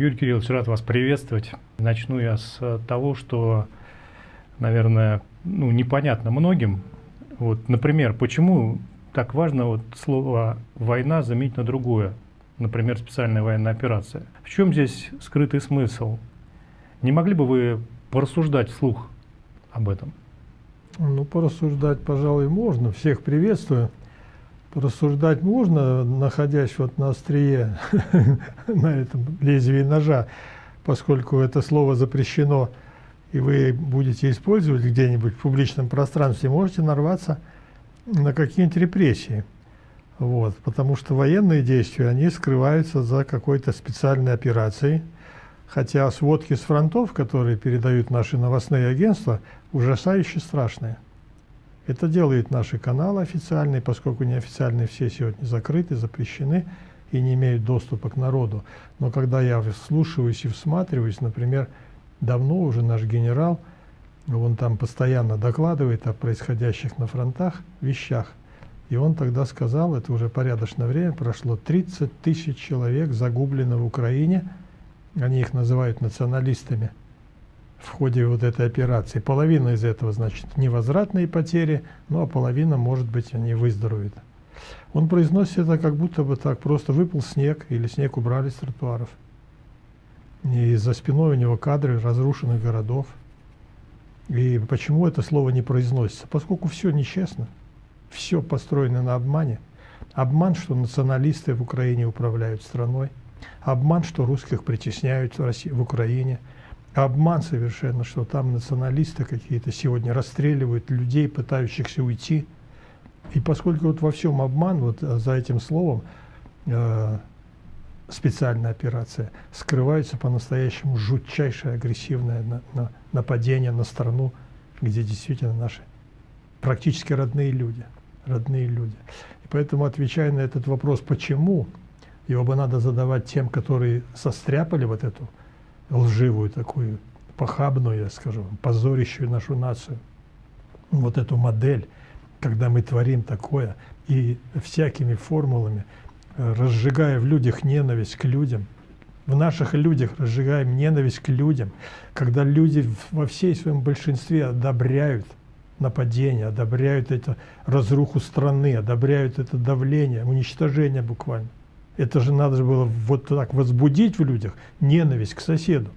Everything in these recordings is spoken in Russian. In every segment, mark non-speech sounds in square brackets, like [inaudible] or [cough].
Юрий Кириллович, рад вас приветствовать. Начну я с того, что, наверное, ну, непонятно многим. Вот, например, почему так важно вот слово «война» заменить на другое? Например, специальная военная операция. В чем здесь скрытый смысл? Не могли бы вы порассуждать вслух об этом? Ну, порассуждать, пожалуй, можно. Всех приветствую. Порассуждать можно, находясь вот на острие, [laughs] на этом лезвии ножа, поскольку это слово запрещено, и вы будете использовать где-нибудь в публичном пространстве, можете нарваться на какие-нибудь репрессии. Вот, потому что военные действия, они скрываются за какой-то специальной операцией, хотя сводки с фронтов, которые передают наши новостные агентства, ужасающе страшные. Это делают наши каналы официальные, поскольку неофициальные все сегодня закрыты, запрещены и не имеют доступа к народу. Но когда я вслушиваюсь и всматриваюсь, например, давно уже наш генерал, он там постоянно докладывает о происходящих на фронтах вещах. И он тогда сказал, это уже порядочное время прошло, 30 тысяч человек загублено в Украине, они их называют националистами, в ходе вот этой операции. Половина из этого, значит, невозвратные потери, ну а половина, может быть, они выздоровеют. Он произносит это как будто бы так, просто выпал снег или снег убрали с тротуаров. И за спиной у него кадры разрушенных городов. И почему это слово не произносится? Поскольку все нечестно, все построено на обмане. Обман, что националисты в Украине управляют страной. Обман, что русских притесняют в, России, в Украине – обман совершенно, что там националисты какие-то сегодня расстреливают людей, пытающихся уйти. И поскольку вот во всем обман, вот э, за этим словом э, специальная операция, скрывается по-настоящему жутчайшее агрессивное на, на, нападение на страну, где действительно наши практически родные люди. Родные люди. И поэтому, отвечая на этот вопрос, почему, его бы надо задавать тем, которые состряпали вот эту лживую такую, похабную, я скажу, позорящую нашу нацию. Вот эту модель, когда мы творим такое и всякими формулами, э, разжигая в людях ненависть к людям, в наших людях разжигаем ненависть к людям, когда люди во всей своем большинстве одобряют нападение, одобряют эту разруху страны, одобряют это давление, уничтожение буквально. Это же надо же было вот так возбудить в людях ненависть к соседу.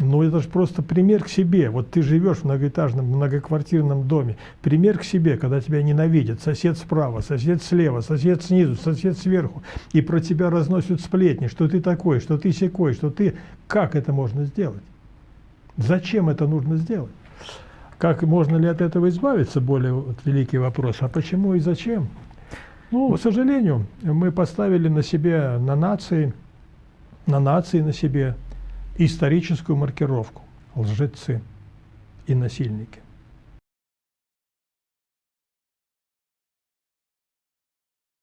Ну, это же просто пример к себе. Вот ты живешь в многоэтажном, многоквартирном доме. Пример к себе, когда тебя ненавидят. Сосед справа, сосед слева, сосед снизу, сосед сверху. И про тебя разносят сплетни, что ты такой, что ты секой, что ты... Как это можно сделать? Зачем это нужно сделать? Как можно ли от этого избавиться? Более вот, великий вопрос. А почему и зачем? Ну, к сожалению, мы поставили на себе, на нации, на нации на себе историческую маркировку – лжецы и насильники.